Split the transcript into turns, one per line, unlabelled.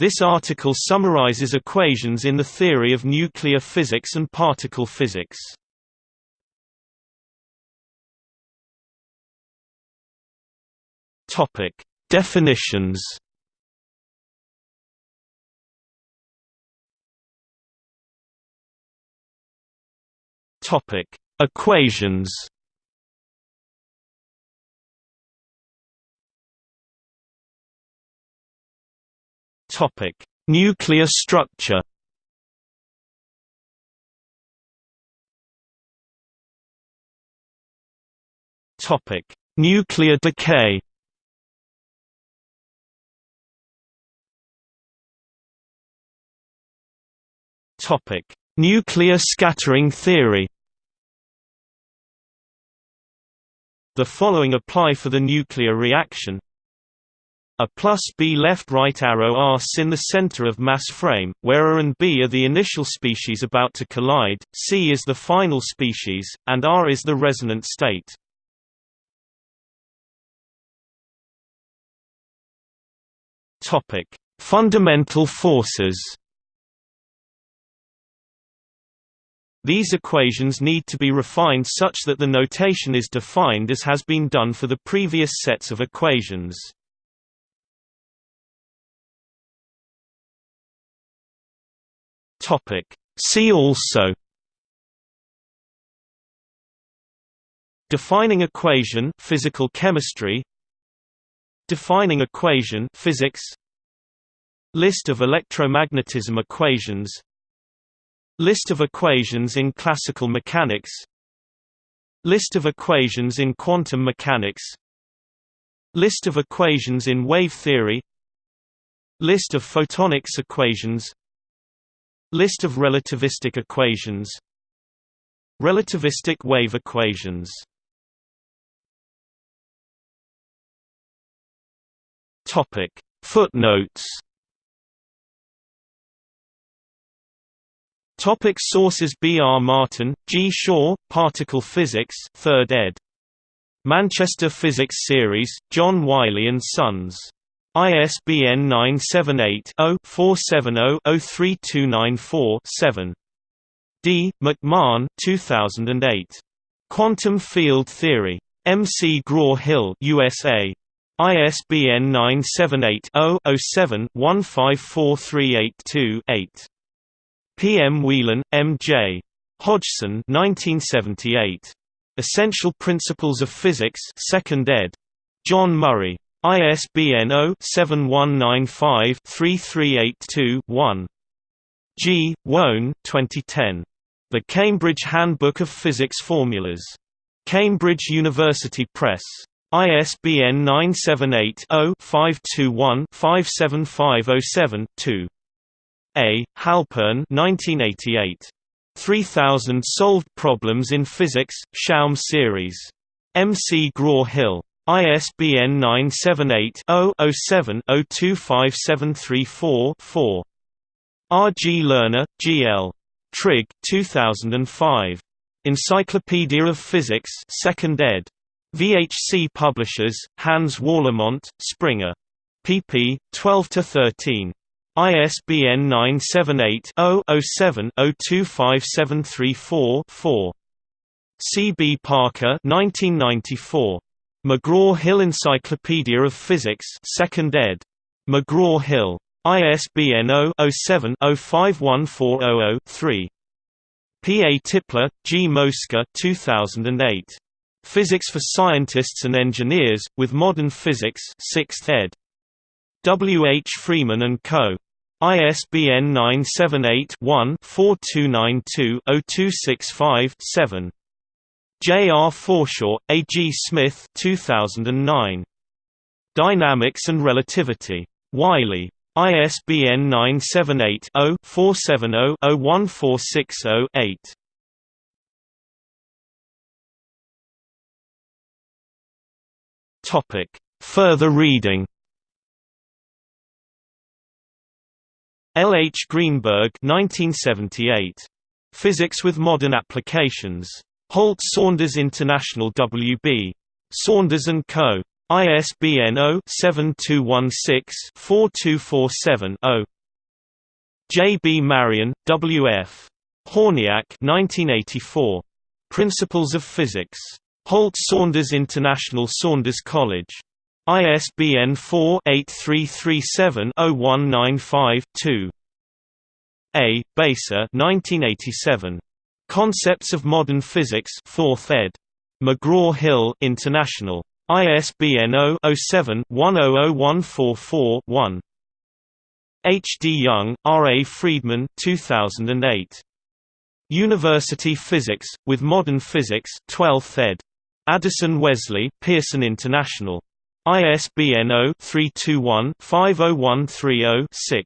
This article summarizes equations in the theory of nuclear physics and particle physics. Topic: Definitions. Topic: Equations. Topic: Nuclear structure. Topic: Nuclear decay. Topic: Nuclear scattering theory. The following apply for the nuclear reaction. A plus B left right arrow arcs in the center of mass frame, where A and B are the initial species about to collide, C is the final species, and R is the resonant state. Fundamental forces. These equations need to be refined such that the notation is defined as has been done for the previous sets of equations. Topic. See also Defining equation physical chemistry Defining equation physics List of electromagnetism equations List of equations in classical mechanics List of equations in quantum mechanics List of equations in wave theory List of photonics equations List of relativistic equations Relativistic wave equations Topic Footnotes Topic sources B. R. Martin, G. Shaw, Particle Physics 3rd ed. Manchester Physics Series, John Wiley & Sons. ISBN 978-0-470-03294-7. D. McMahon 2008. Quantum Field Theory. McGraw-Hill USA. ISBN 978-0-07-154382-8. P. M. Whelan, M. J. Hodgson 1978. Essential Principles of Physics 2nd ed. John Murray. ISBN 0-7195-3382-1. G. Woan 2010. The Cambridge Handbook of Physics Formulas. Cambridge University Press. ISBN 978-0-521-57507-2. A. Halpern 1988. 3000 Solved Problems in Physics, Schaum Series. M. C. Graw-Hill. ISBN 978-0-07-025734-4. R. G. Lerner, G. L. Trigg 2005. Encyclopedia of Physics 2nd ed. VHC Publishers, Hans Warlimont, Springer. pp. 12–13. ISBN 978 0 7 025734 4. C. B. Parker 1994. McGraw-Hill Encyclopedia of Physics 2nd ed. McGraw-Hill. ISBN 0-07-051400-3. P. A. Tipler, G. Mosca 2008. Physics for Scientists and Engineers, with Modern Physics 6th ed. W. H. Freeman & Co. ISBN 978-1-4292-0265-7. J. R. Forshaw, A. G. Smith 2009. Dynamics and Relativity. Wiley. ISBN 978-0-470-01460-8. Further reading L. H. Greenberg 1978. Physics with Modern Applications. Holt Saunders International W.B. Saunders & Co. ISBN 0-7216-4247-0. J. B. Marion, W. F. Hornyak 1984. Principles of Physics. Holt Saunders International Saunders College. ISBN 4-8337-0195-2. A. Beiser 1987. Concepts of Modern Physics 4th ed. McGraw-Hill International. ISBN 0-07-100144-1. H. D. Young, R. A. Freedman 2008. University Physics, with Modern Physics 12th ed. Addison Wesley Pearson International. ISBN 0-321-50130-6.